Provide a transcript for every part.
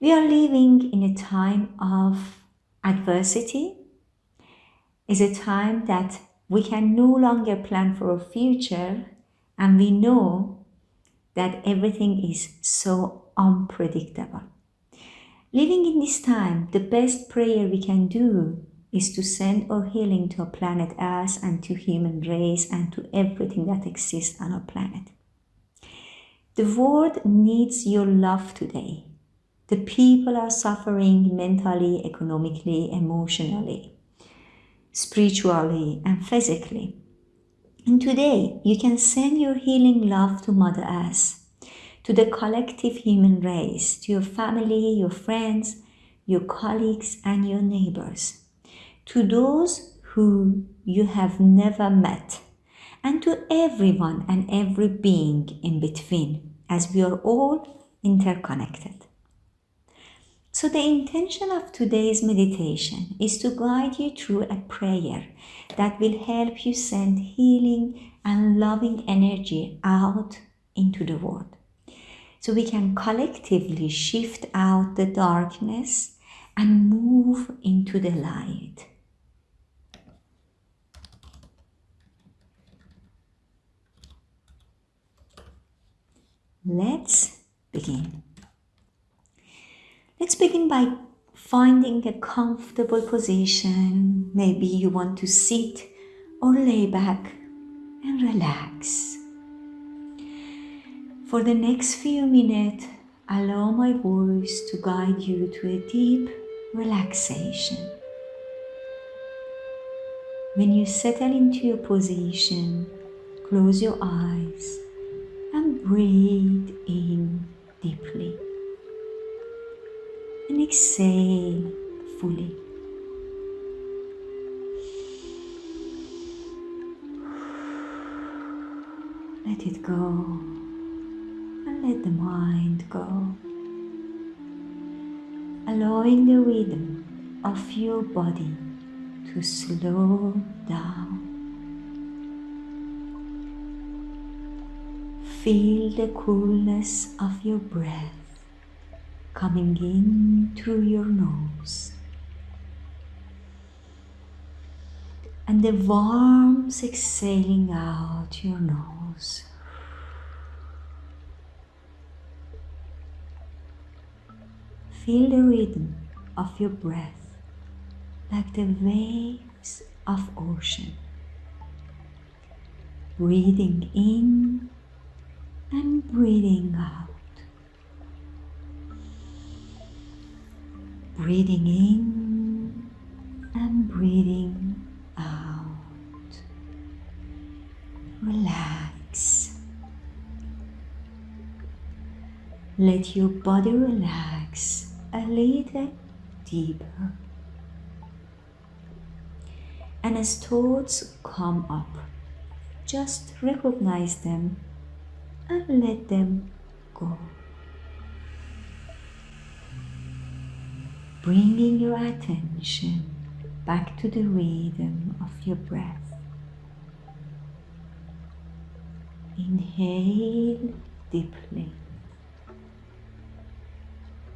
We are living in a time of adversity. Is a time that we can no longer plan for a future and we know that everything is so unpredictable. Living in this time, the best prayer we can do is to send our healing to our planet Earth and to human race and to everything that exists on our planet. The world needs your love today. The people are suffering mentally, economically, emotionally, spiritually, and physically. And today, you can send your healing love to Mother Earth, to the collective human race, to your family, your friends, your colleagues, and your neighbors, to those who you have never met, and to everyone and every being in between, as we are all interconnected. So the intention of today's meditation is to guide you through a prayer that will help you send healing and loving energy out into the world. So we can collectively shift out the darkness and move into the light. Let's begin. Let's begin by finding a comfortable position. Maybe you want to sit or lay back and relax. For the next few minutes, allow my voice to guide you to a deep relaxation. When you settle into your position, close your eyes and breathe in deeply and exhale fully. Let it go and let the mind go. Allowing the rhythm of your body to slow down. Feel the coolness of your breath coming in through your nose and the warmth exhaling out your nose. Feel the rhythm of your breath like the waves of ocean. Breathing in and breathing out. Breathing in and breathing out. Relax. Let your body relax a little deeper. And as thoughts come up, just recognize them and let them go. Bringing your attention back to the rhythm of your breath. Inhale deeply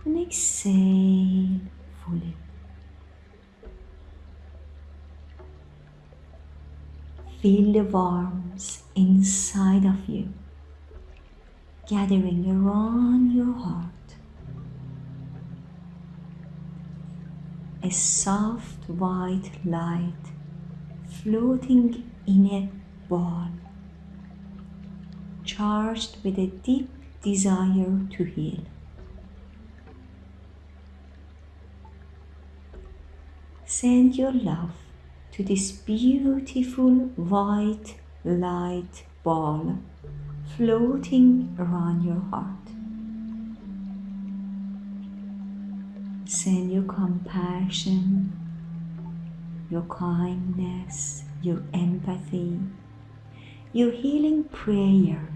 and exhale fully. Feel the warmth inside of you gathering around your heart. A soft white light floating in a ball, charged with a deep desire to heal. Send your love to this beautiful white light ball floating around your heart. Send your compassion, your kindness, your empathy, your healing prayer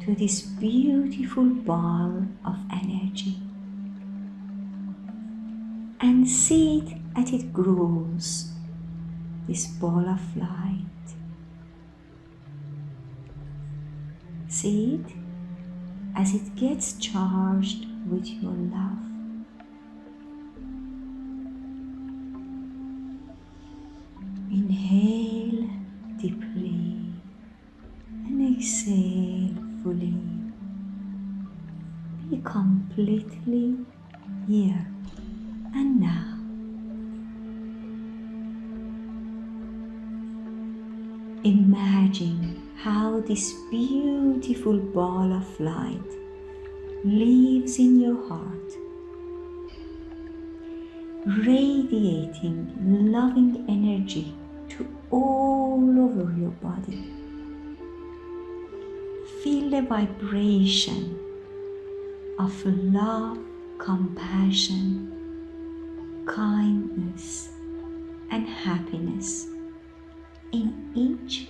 to this beautiful ball of energy. And see it as it grows, this ball of light. See it as it gets charged with your love Inhale deeply and exhale fully. Be completely here and now. Imagine how this beautiful ball of light lives in your heart, radiating loving energy all over your body. Feel the vibration of love, compassion, kindness, and happiness in each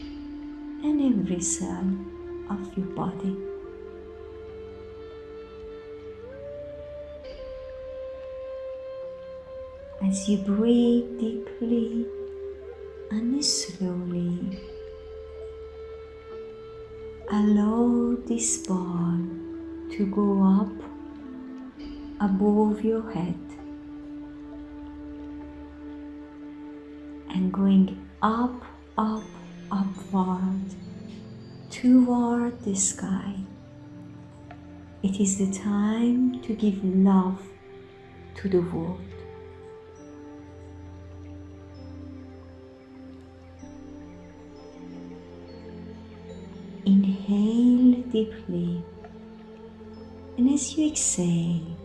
and every cell of your body. As you breathe deeply and slowly, allow this ball to go up above your head and going up, up, upward toward the sky. It is the time to give love to the world. Deeply, and as you exhale,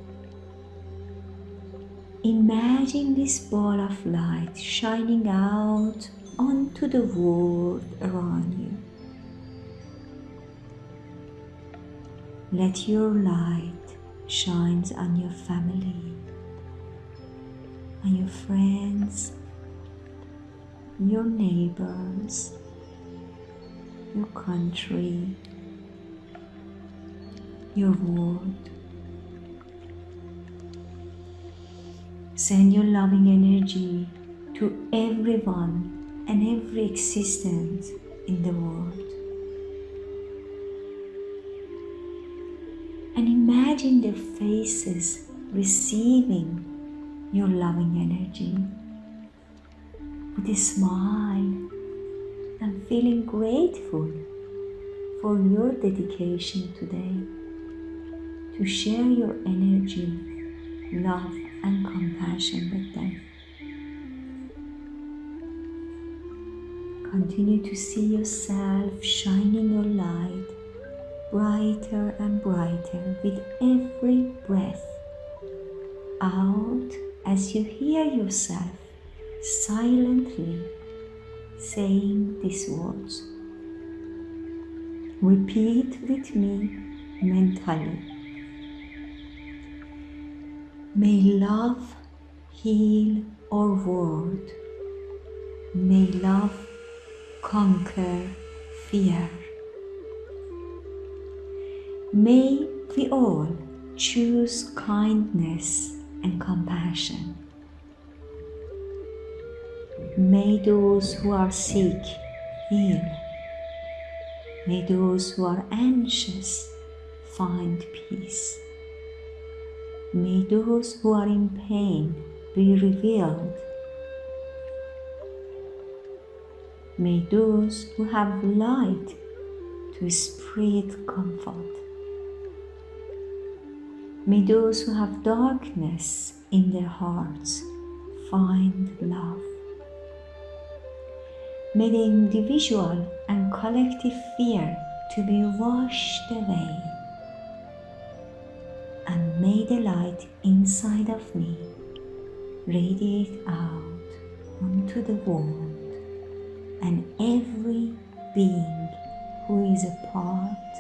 imagine this ball of light shining out onto the world around you. Let your light shine on your family, on your friends, your neighbors, your country, your world. Send your loving energy to everyone and every existence in the world. And imagine their faces receiving your loving energy with a smile and feeling grateful for your dedication today to share your energy, love, and compassion with them. Continue to see yourself shining your light brighter and brighter with every breath out as you hear yourself silently saying these words. Repeat with me mentally. May love heal our world. May love conquer fear. May we all choose kindness and compassion. May those who are sick heal. May those who are anxious find peace. May those who are in pain be revealed. May those who have light to spread comfort. May those who have darkness in their hearts find love. May the individual and collective fear to be washed away. And may the light inside of me radiate out onto the world and every being who is a part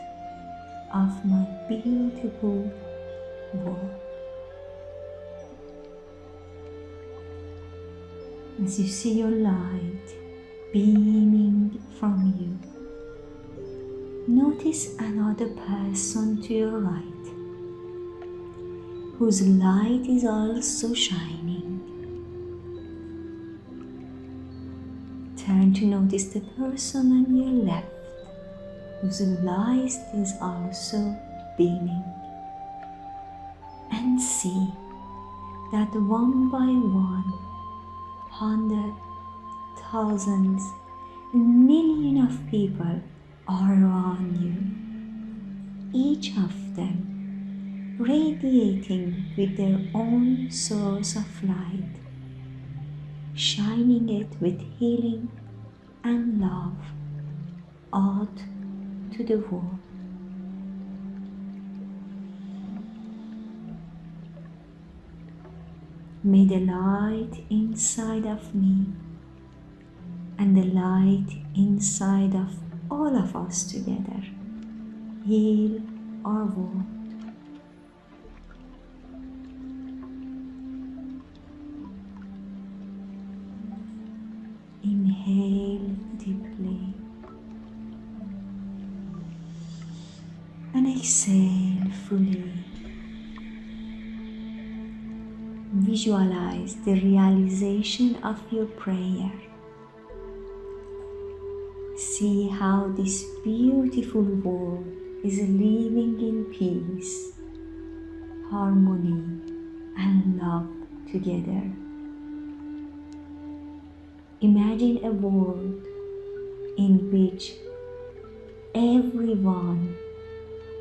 of my beautiful world. As you see your light beaming from you. Notice another person to your right whose light is also shining. Turn to notice the person on your left whose light is also beaming. And see that one by one, hundred thousands, millions of people are around you. Each of them radiating with their own source of light, shining it with healing and love out to the world. May the light inside of me and the light inside of all of us together heal our world. Inhale deeply and exhale fully. Visualize the realization of your prayer. See how this beautiful world is living in peace, harmony, and love together. Imagine a world in which everyone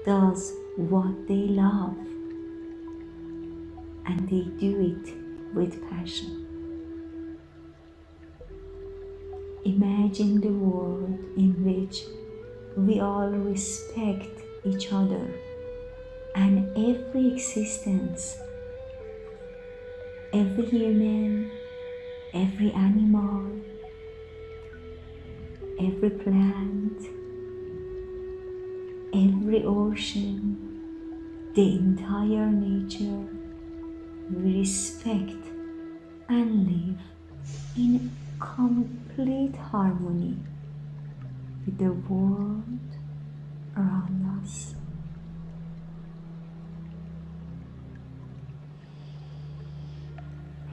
does what they love and they do it with passion. Imagine the world in which we all respect each other and every existence, every human, every animal, every plant, every ocean, the entire nature, we respect and live in complete harmony with the world around us.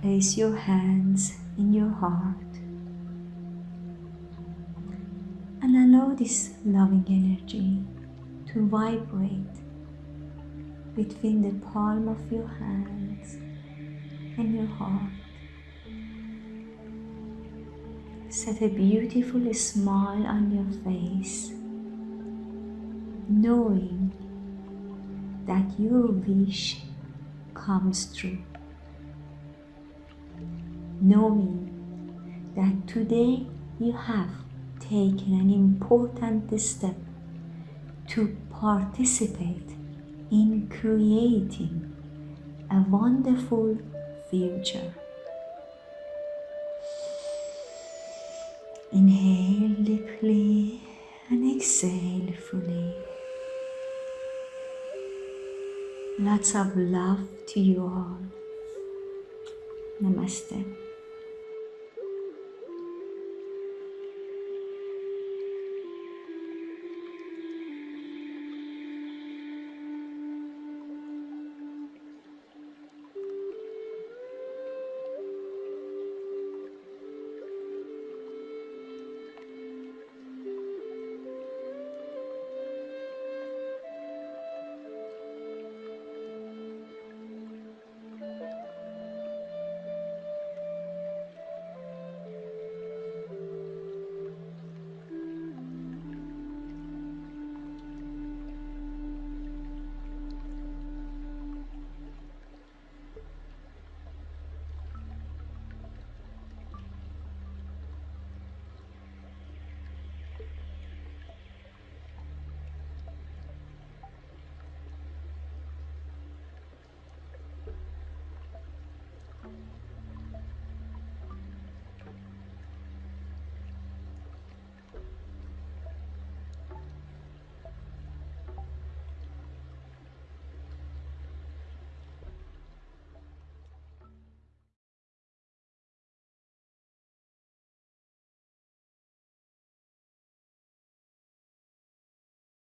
Place your hands in your heart and allow this loving energy to vibrate between the palm of your hands and your heart. Set a beautiful smile on your face, knowing that your wish comes true. Knowing that today you have taken an important step to participate in creating a wonderful future. Inhale deeply and exhale fully. Lots of love to you all. Namaste.